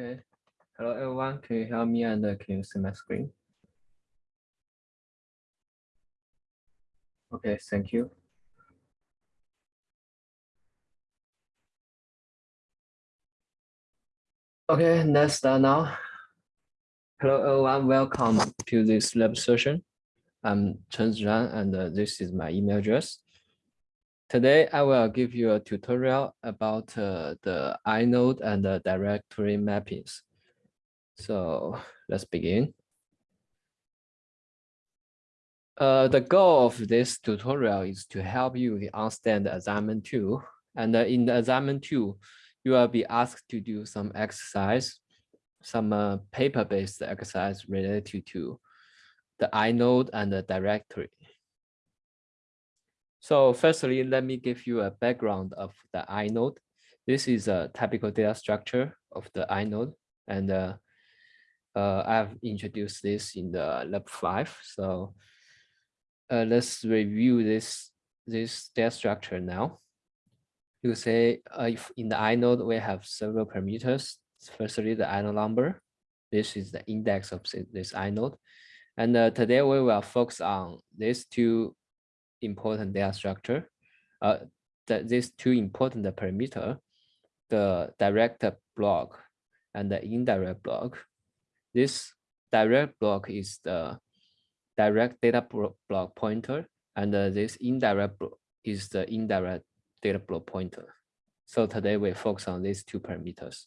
Okay. Hello, everyone. Can you hear me and uh, can you see my screen? Okay, thank you. Okay, let's start now. Hello, everyone. Welcome to this lab session. I'm Chen Zhang, and uh, this is my email address. Today, I will give you a tutorial about uh, the inode and the directory mappings. So let's begin. Uh, the goal of this tutorial is to help you understand the assignment two. And uh, in the assignment two, you will be asked to do some exercise, some uh, paper-based exercise related to the inode and the directory. So firstly, let me give you a background of the inode. This is a typical data structure of the inode, and uh, uh, I've introduced this in the lab five. So uh, let's review this this data structure now. You say uh, if in the inode we have several parameters. Firstly, the inode number. This is the index of this inode. And uh, today we will focus on these two important data structure, uh, that these two important parameter, the direct block and the indirect block. This direct block is the direct data block pointer, and uh, this indirect is the indirect data block pointer. So today we focus on these two parameters.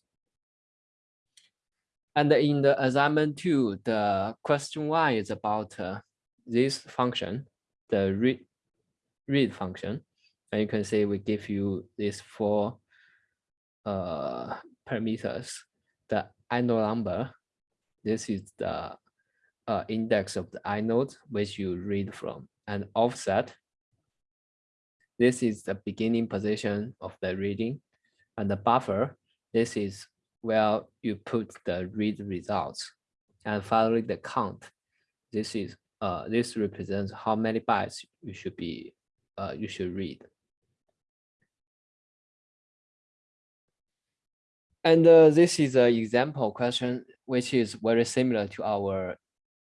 And in the assignment two, the question one is about uh, this function, the read read function. And you can see we give you these four uh, parameters. The inode number, this is the uh, index of the inode which you read from, and offset. This is the beginning position of the reading, and the buffer. This is where you put the read results, and finally the count. This is uh, this represents how many bytes you should be uh, you should read. And uh, this is an example question, which is very similar to our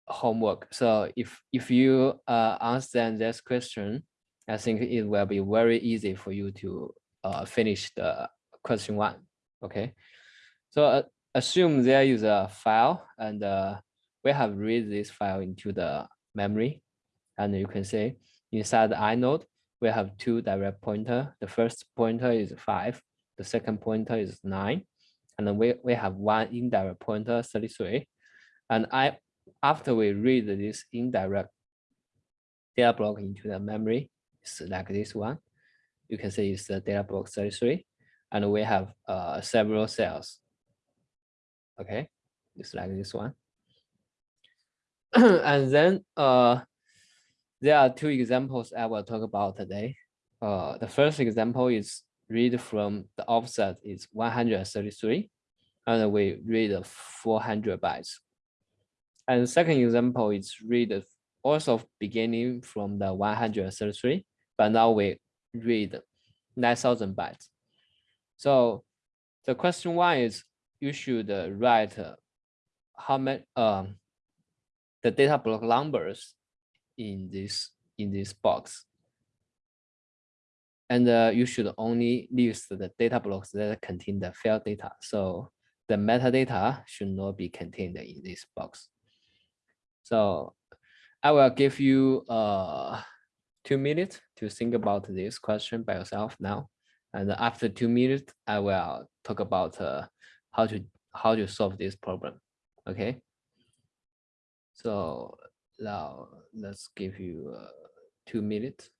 homework. So if, if you uh, understand this question, I think it will be very easy for you to uh, finish the question one, okay? So uh, assume there is a file and uh, we have read this file into the memory. And you can see inside the inode, we have two direct pointer. The first pointer is five. The second pointer is nine. And then we, we have one indirect pointer, 33. And I, after we read this indirect data block into the memory, it's like this one. You can see it's the data block 33. And we have uh, several cells. Okay, it's like this one. and then uh, there are two examples I will talk about today. Uh, the first example is read from the offset is 133, and we read 400 bytes. And the second example is read also beginning from the 133, but now we read 9,000 bytes. So the question one is you should write how many um, the data block numbers in this in this box. And uh, you should only list the data blocks that contain the file data. So the metadata should not be contained in this box. So I will give you uh, two minutes to think about this question by yourself now. And after two minutes, I will talk about uh, how to how to solve this problem. Okay. So now let's give you uh, two minutes.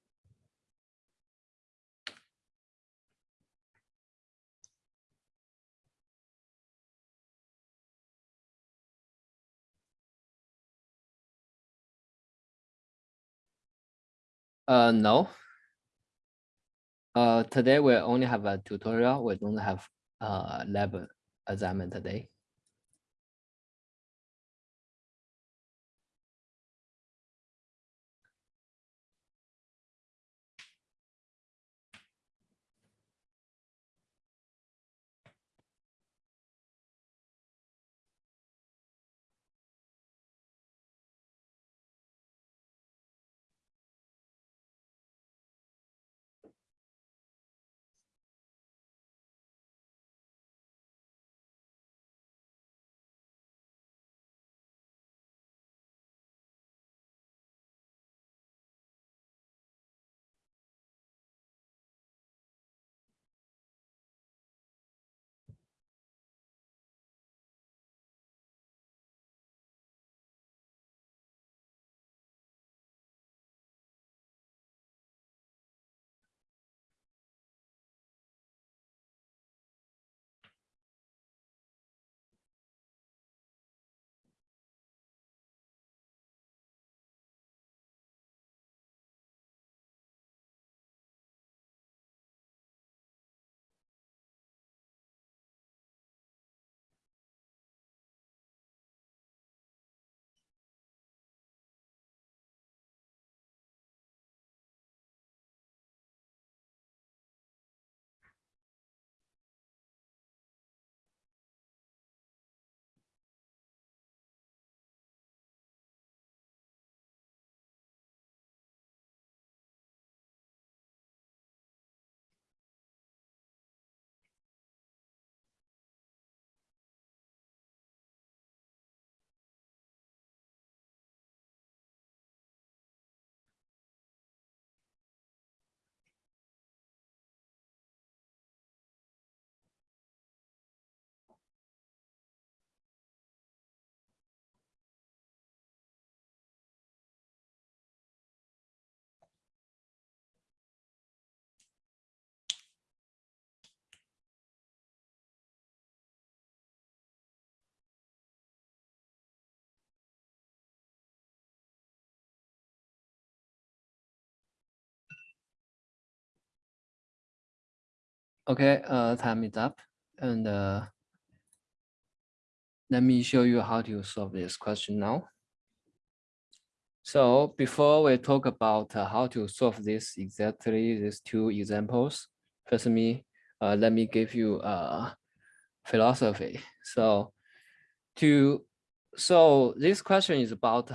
Uh, no. Uh, today we only have a tutorial. We don't have uh lab assignment today. Okay, uh, time is up. And uh, let me show you how to solve this question now. So before we talk about uh, how to solve this exactly these two examples, first me, uh, let me give you a philosophy. So to so this question is about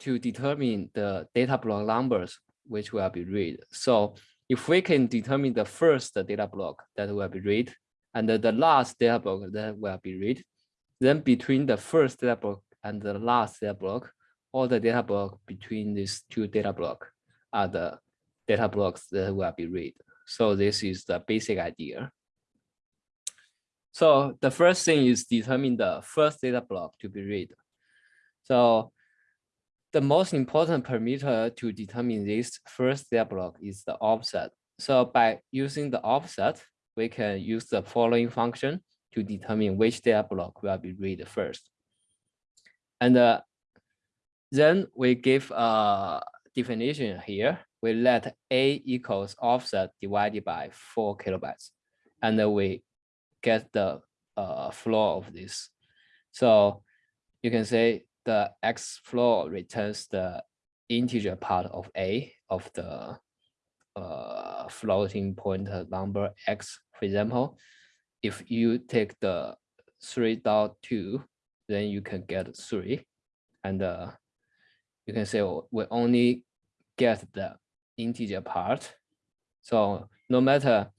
to determine the data block numbers which will be read. So if we can determine the first data block that will be read and the last data block that will be read, then between the first data block and the last data block, all the data block between these two data block are the data blocks that will be read. So this is the basic idea. So the first thing is determine the first data block to be read. So the most important parameter to determine this first data block is the offset. So by using the offset, we can use the following function to determine which data block will be read first. And uh, then we give a definition here. We let A equals offset divided by four kilobytes. And then we get the uh, floor of this. So you can say the X floor returns the integer part of A of the uh, floating point number X, for example. If you take the 3.2, then you can get 3. And uh, you can say oh, we only get the integer part. So no matter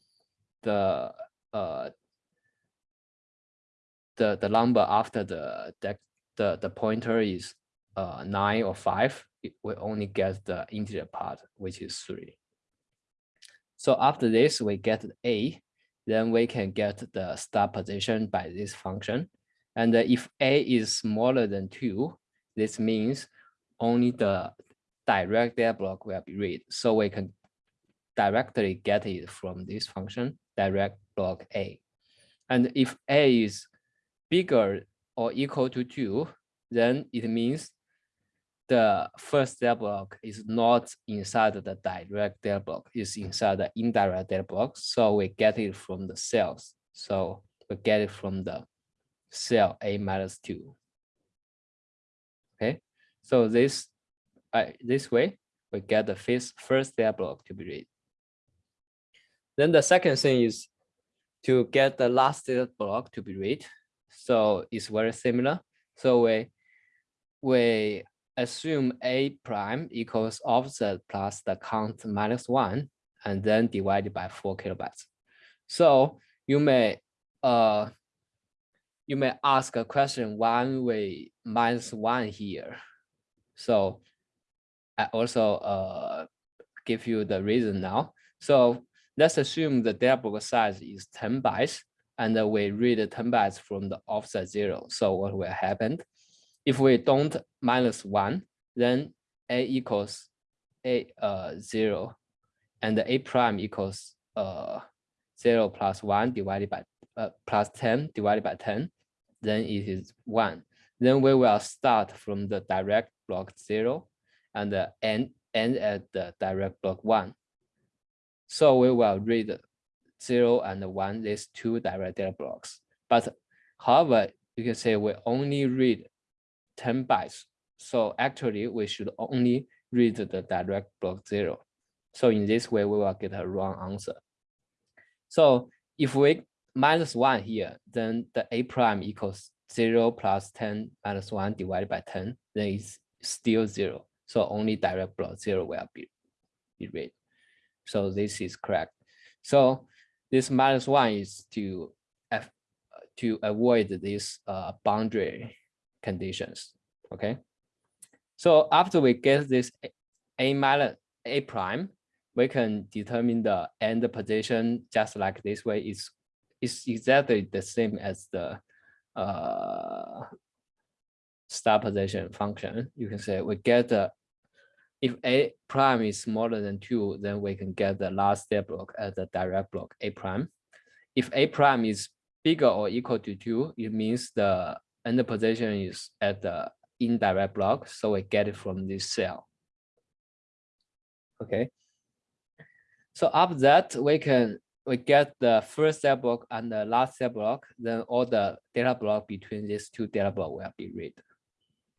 the uh, the the number after the the the, pointer is uh, nine or five, we only get the integer part, which is three. So after this, we get a, then we can get the start position by this function. And if a is smaller than two, this means only the direct data block will be read. So we can directly get it from this function, direct block a. And if a is bigger or equal to two, then it means the first data block is not inside the direct data block, it's inside the indirect data block. So we get it from the cells. So we get it from the cell A minus two. Okay, so this uh, this way we get the first first data block to be read. Then the second thing is to get the last data block to be read. So it's very similar. So we we assume a prime equals offset plus the count minus one, and then divided by four kilobytes. So you may uh you may ask a question one way minus one here. So I also uh give you the reason now. So let's assume the data block size is 10 bytes and we read 10 bytes from the offset zero. So what will happen? If we don't minus one, then a equals a uh, zero, and the a prime equals uh, zero plus one divided by uh, plus 10 divided by 10, then it is one. Then we will start from the direct block zero and end, end at the direct block one. So we will read zero and one, these two direct data blocks. But however, you can say we only read 10 bytes. So actually we should only read the direct block zero. So in this way, we will get a wrong answer. So if we minus one here, then the A prime equals zero plus 10 minus one divided by 10, then it's still zero. So only direct block zero will be, be read. So this is correct. So this minus one is to to avoid these uh, boundary conditions. Okay. So after we get this a minus a prime, we can determine the end position just like this way. It's it's exactly the same as the uh, start position function. You can say we get the if a prime is smaller than two, then we can get the last step block as the direct block a prime. If a prime is bigger or equal to two, it means the end position is at the indirect block. So we get it from this cell. Okay. So after that, we can we get the first cell block and the last cell block, then all the data block between these two data block will be read.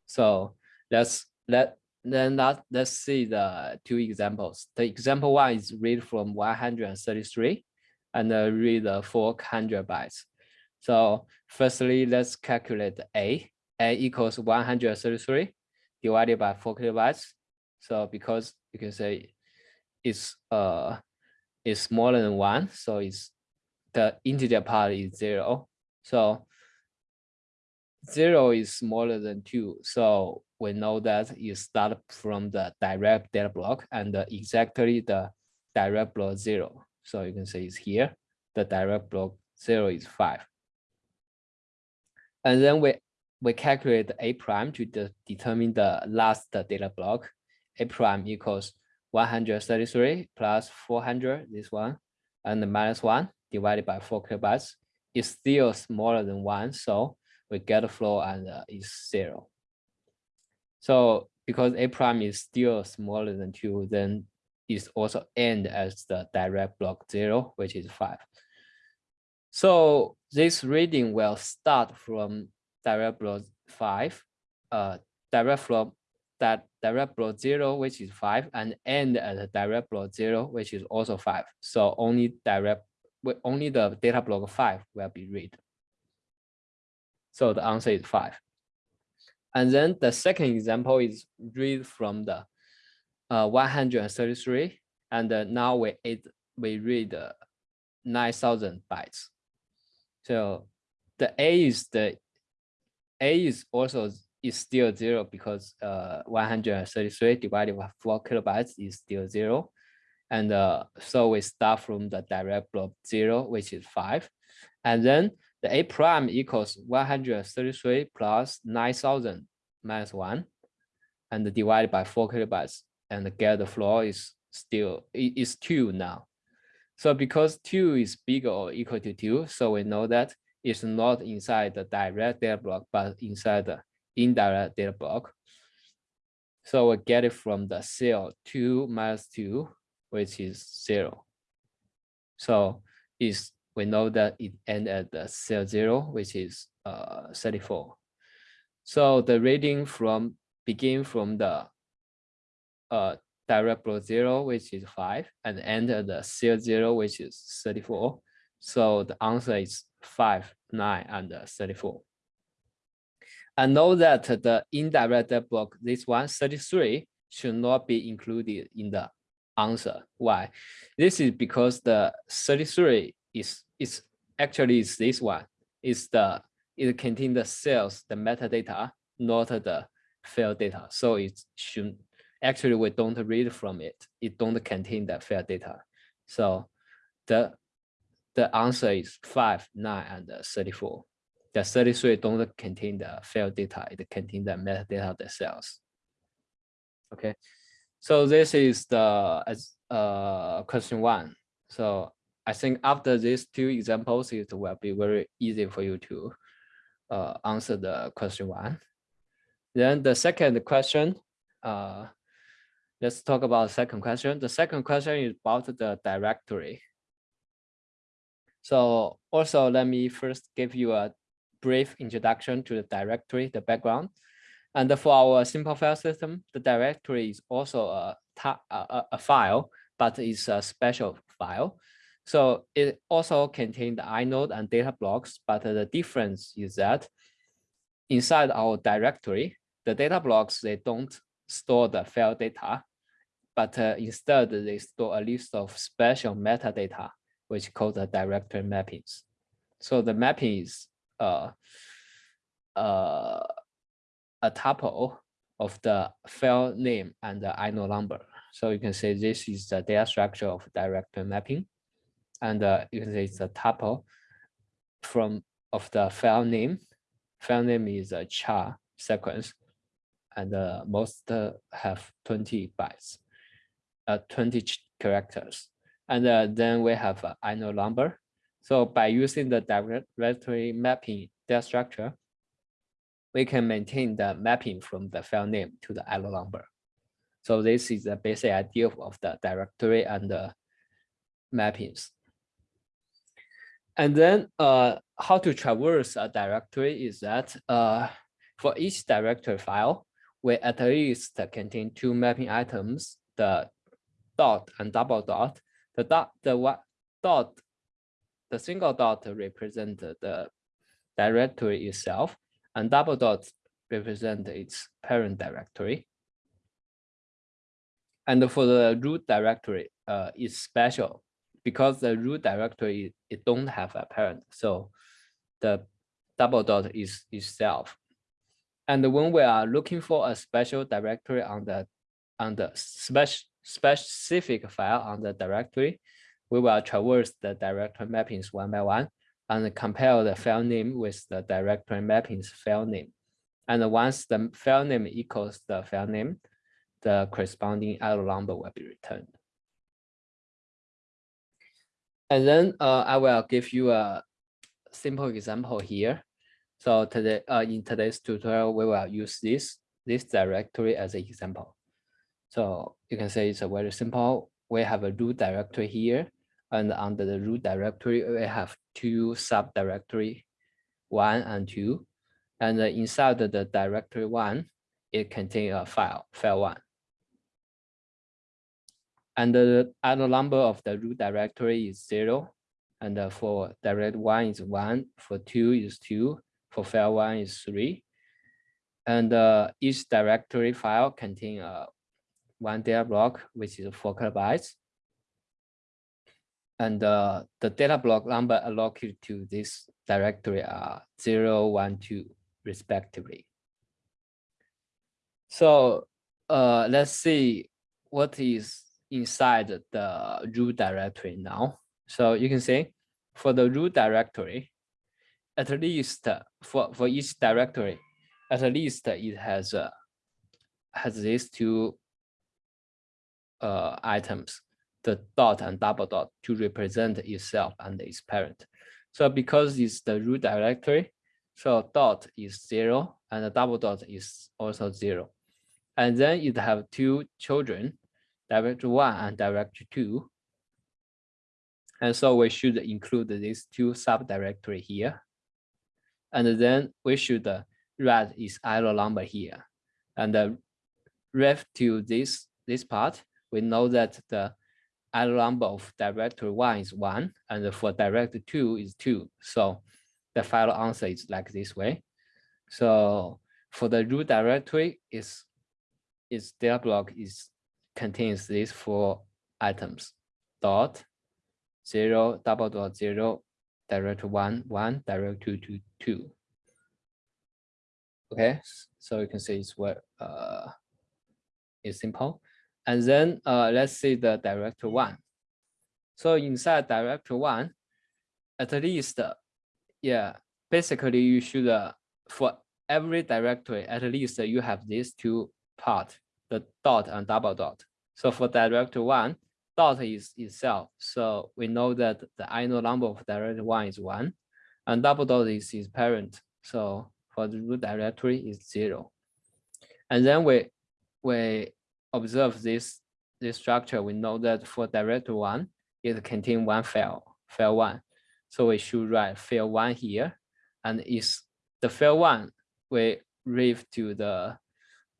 So let's let then that let's see the two examples. The example one is read from 133 and uh, read the 400 bytes. So firstly, let's calculate A. A equals 133 divided by 4 kilobytes. So because you can say it's uh is smaller than one, so it's the integer part is zero. So zero is smaller than two. So we know that you start from the direct data block and exactly the direct block zero. So you can say it's here. The direct block zero is five. And then we we calculate a prime to de determine the last data block. A prime equals 133 plus 400, this one, and the minus one divided by four kilobytes is still smaller than one. So we get a flow and uh, is zero. So because a prime is still smaller than two, then it's also end as the direct block zero, which is five. So this reading will start from direct block five, uh, direct flow that direct block zero, which is five, and end at a direct block zero, which is also five. So only direct, only the data block five will be read. So the answer is five. And then the second example is read from the uh, 133, and uh, now we it, we read uh, 9,000 bytes. So the A is the A is also is still zero because uh, 133 divided by four kilobytes is still zero. And uh, so we start from the direct block zero, which is five. And then the A prime equals 133 plus 9,000 minus one and divided by four kilobytes and get the floor is still, is two now. So because two is bigger or equal to two, so we know that it's not inside the direct data block, but inside the indirect data block. So we get it from the cell 2 minus 2, which is 0. So is we know that it end at the cell 0, which is uh, 34. So the reading from begin from the uh, direct block 0, which is 5, and end at the cell 0, which is 34. So the answer is 5, 9, and 34. I know that the indirect block, this one, 33, should not be included in the answer. Why? This is because the 33 is, is actually is this one. Is the it contains the cells, the metadata, not the field data. So it should actually we don't read from it. It don't contain the field data. So the the answer is 5, 9, and 34 the 33 don't contain the field data, it contains the metadata themselves. Okay, so this is the uh, question one. So I think after these two examples, it will be very easy for you to uh, answer the question one. Then the second question, uh, let's talk about the second question. The second question is about the directory. So also let me first give you a brief introduction to the directory, the background. And for our simple file system, the directory is also a, a, a file, but it's a special file. So it also contains the inode and data blocks, but the difference is that inside our directory, the data blocks, they don't store the file data, but uh, instead they store a list of special metadata, which called the directory mappings. So the mapping is uh, uh, a tuple of the file name and the inode number. So you can say this is the data structure of directory mapping. And uh, you can say it's a tuple from of the file name. File name is a char sequence and uh, most uh, have 20 bytes, uh, 20 characters. And uh, then we have an inode number so by using the directory mapping data structure, we can maintain the mapping from the file name to the inode number. So this is the basic idea of the directory and the mappings. And then uh, how to traverse a directory is that uh, for each directory file, we at least contain two mapping items, the dot and double dot. The dot, the what dot, the single dot represent the directory itself, and double dot represent its parent directory. And for the root directory, uh, it's special because the root directory it don't have a parent, so the double dot is itself. And when we are looking for a special directory on the on the specific file on the directory, we will traverse the directory mappings one by one and compare the file name with the directory mappings file name. And once the file name equals the file name, the corresponding inode number will be returned. And then uh, I will give you a simple example here. So today, uh, in today's tutorial, we will use this, this directory as an example. So you can say it's a very simple. We have a root directory here, and under the root directory, we have two subdirectory, one and two. And inside the directory one, it contains a file, file one. And the other number of the root directory is zero. And for direct one is one, for two is two, for file one is three. And uh, each directory file contain uh, one data block, which is four kilobytes. And uh, the data block number allocated to this directory are zero, one, two, respectively. So uh, let's see what is inside the root directory now. So you can see for the root directory, at least for, for each directory, at least it has uh, has these two uh, items, the dot and double dot to represent itself and its parent. So because it's the root directory, so dot is zero and the double dot is also zero. And then it have two children, directory one and directory two. And so we should include these two subdirectory here. And then we should write its inode number here. And uh, ref to this, this part, we know that the inode number of directory one is one, and for directory two is two. So the final answer is like this way. So for the root directory, is its data block is contains these four items, dot, zero, double dot zero, direct one, one, direct two, two, two. Okay, so you can see it's what uh, it's simple. And then uh, let's see the director one. So inside director one, at least, yeah, basically you should, uh, for every directory, at least you have these two part, the dot and double dot. So for directory one, dot is itself. So we know that the inode number of directory one is one, and double dot is its parent. So for the root directory is zero. And then we we observe this this structure. We know that for directory one, it contains one file, file one. So we should write file one here, and is the file one we read to the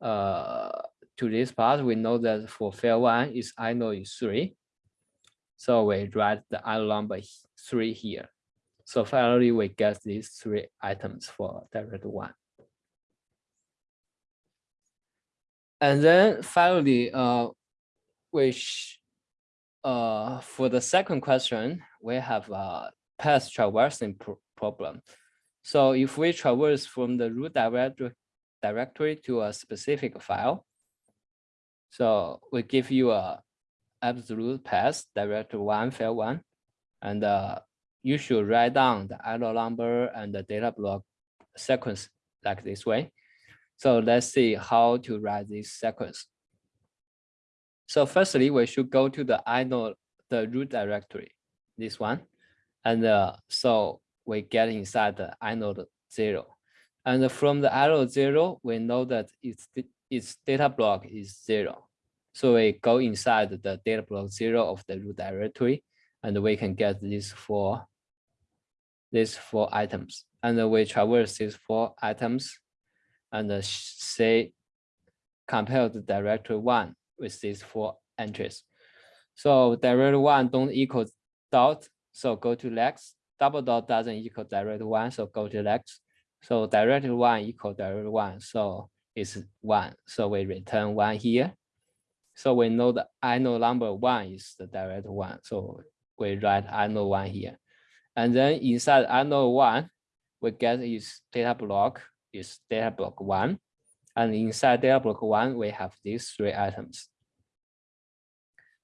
uh to this part, we know that for fair one is I know is three. So we write the inode number three here. So finally, we get these three items for direct one. And then finally, uh, which uh, for the second question, we have a path traversing pro problem. So if we traverse from the root directory, directory to a specific file, so we give you a absolute path, directory one, file one, and uh, you should write down the inode number and the data block sequence like this way. So let's see how to write this sequence. So firstly, we should go to the inode, the root directory, this one. And uh, so we get inside the inode zero. And from the inode zero, we know that it's its data block is zero. So we go inside the data block zero of the root directory, and we can get these four these four items. And we traverse these four items and say compare the directory one with these four entries. So directory one don't equal dot, so go to next. Double dot doesn't equal directory one, so go to next. So directory one equal directory one, so it's one. So we return one here. So we know the inode number one is the direct one. So we write inode one here. And then inside inode one, we get is data block is data block one. And inside data block one, we have these three items.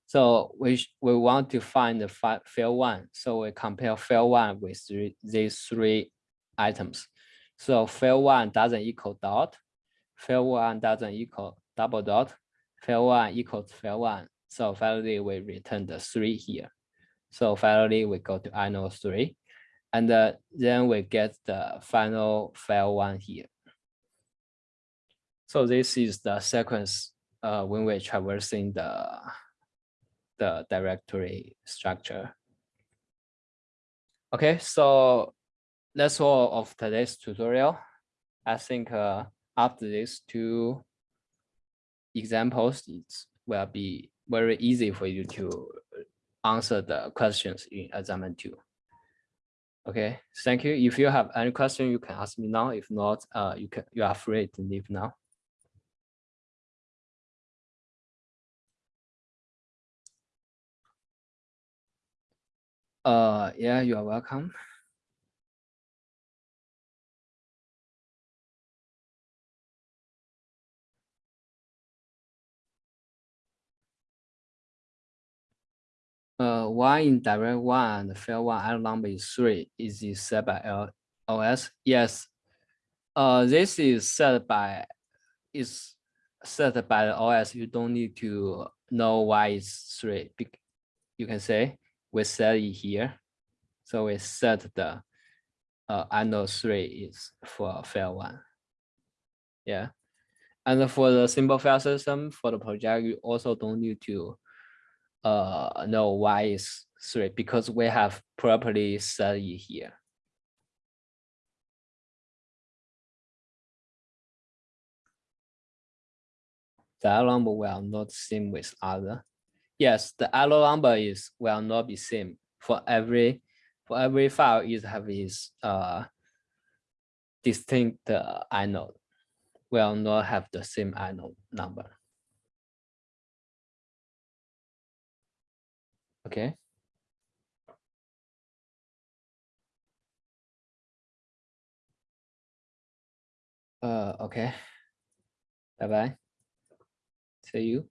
So we, we want to find the field one. So we compare field one with three, these three items. So field one doesn't equal dot, field one doesn't equal double dot, field one equals field one. So finally, we return the three here. So finally, we go to inode three, and uh, then we get the final file one here. So this is the sequence uh, when we're traversing the, the directory structure. Okay, so that's all of today's tutorial. I think uh, after these two examples, it will be very easy for you to answer the questions in assignment two. Okay, thank you. If you have any question, you can ask me now. If not, uh, you can you are free to leave now. Uh, yeah, you are welcome. Uh, one in direct one and field one L number is three. Is it set by OS? Yes. Uh, this is set by is set by the OS. You don't need to know why it's three. You can say we set it here. So we set the uh, I know three is for field one. Yeah. And for the simple file system for the project, you also don't need to uh, know why is three because we have properly it here. The number will not same with other. Yes, the number is will not be same for every for every file. It have its uh distinct uh, inode. Will not have the same inode number. Okay. Uh, okay. Bye bye. See you.